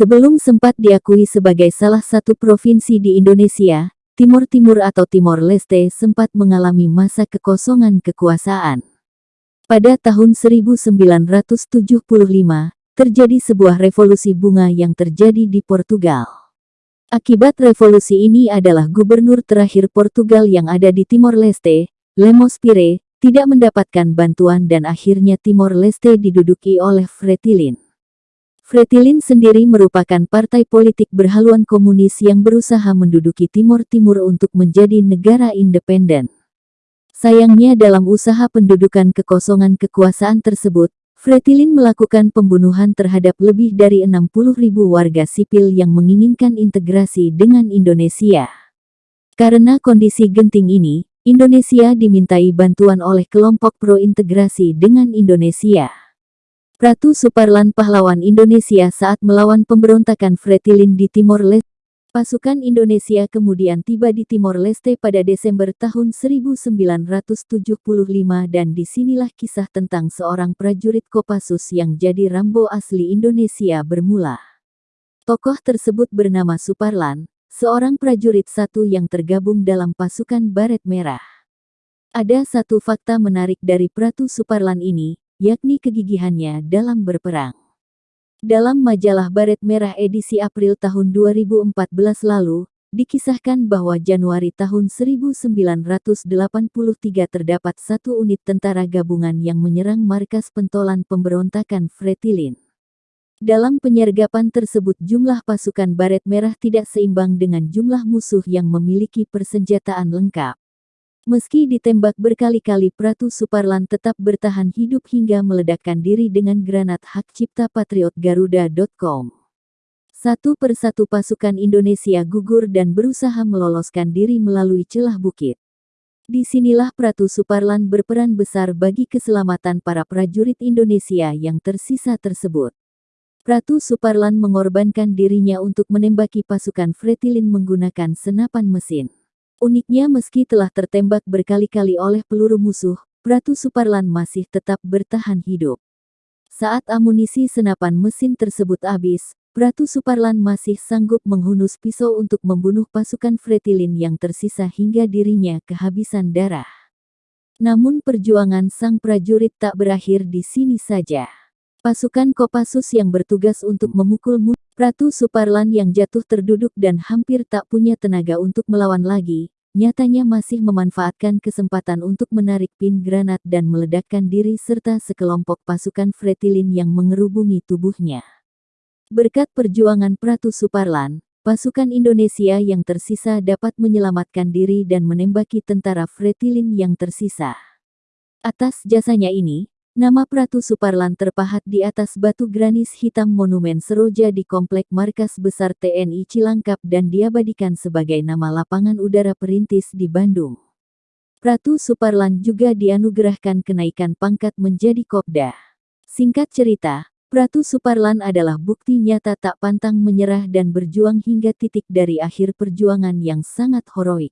Sebelum sempat diakui sebagai salah satu provinsi di Indonesia, Timur Timur atau Timor Leste sempat mengalami masa kekosongan kekuasaan. Pada tahun 1975, terjadi sebuah revolusi bunga yang terjadi di Portugal. Akibat revolusi ini adalah gubernur terakhir Portugal yang ada di Timor Leste, Lemos Pire, tidak mendapatkan bantuan dan akhirnya Timor Leste diduduki oleh Fretilin. Fretilin sendiri merupakan partai politik berhaluan komunis yang berusaha menduduki Timor Timur untuk menjadi negara independen. Sayangnya dalam usaha pendudukan kekosongan kekuasaan tersebut, Fretilin melakukan pembunuhan terhadap lebih dari 60 ribu warga sipil yang menginginkan integrasi dengan Indonesia. Karena kondisi genting ini, Indonesia dimintai bantuan oleh kelompok pro-integrasi dengan Indonesia. Ratu Suparlan pahlawan Indonesia saat melawan pemberontakan Fretilin di Timor Leste Pasukan Indonesia kemudian tiba di Timor Leste pada Desember tahun 1975 dan di sinilah kisah tentang seorang prajurit Kopassus yang jadi Rambo asli Indonesia bermula. Tokoh tersebut bernama Suparlan, seorang prajurit satu yang tergabung dalam pasukan Baret Merah. Ada satu fakta menarik dari Pratu Suparlan ini, yakni kegigihannya dalam berperang. Dalam majalah Baret Merah edisi April tahun 2014 lalu, dikisahkan bahwa Januari tahun 1983 terdapat satu unit tentara gabungan yang menyerang markas pentolan pemberontakan Fretilin. Dalam penyergapan tersebut jumlah pasukan Baret Merah tidak seimbang dengan jumlah musuh yang memiliki persenjataan lengkap. Meski ditembak berkali-kali Pratu Suparlan tetap bertahan hidup hingga meledakkan diri dengan granat hak cipta patriot Garuda.com. Satu persatu pasukan Indonesia gugur dan berusaha meloloskan diri melalui celah bukit. Di sinilah Pratu Suparlan berperan besar bagi keselamatan para prajurit Indonesia yang tersisa tersebut. Pratu Suparlan mengorbankan dirinya untuk menembaki pasukan Fretilin menggunakan senapan mesin. Uniknya meski telah tertembak berkali-kali oleh peluru musuh, Pratu Suparlan masih tetap bertahan hidup. Saat amunisi senapan mesin tersebut habis, Pratu Suparlan masih sanggup menghunus pisau untuk membunuh pasukan Fretilin yang tersisa hingga dirinya kehabisan darah. Namun perjuangan sang prajurit tak berakhir di sini saja. Pasukan Kopassus yang bertugas untuk memukul Ratu Suparlan yang jatuh terduduk dan hampir tak punya tenaga untuk melawan lagi, nyatanya masih memanfaatkan kesempatan untuk menarik pin granat dan meledakkan diri serta sekelompok pasukan Fretilin yang mengerubungi tubuhnya. Berkat perjuangan Pratu Suparlan, pasukan Indonesia yang tersisa dapat menyelamatkan diri dan menembaki tentara Fretilin yang tersisa. Atas jasanya ini, Nama Pratu Suparlan terpahat di atas batu granis hitam monumen Seroja di Komplek Markas Besar TNI Cilangkap dan diabadikan sebagai nama lapangan udara perintis di Bandung. Pratu Suparlan juga dianugerahkan kenaikan pangkat menjadi Kopda. Singkat cerita, Pratu Suparlan adalah bukti nyata tak pantang menyerah dan berjuang hingga titik dari akhir perjuangan yang sangat heroik.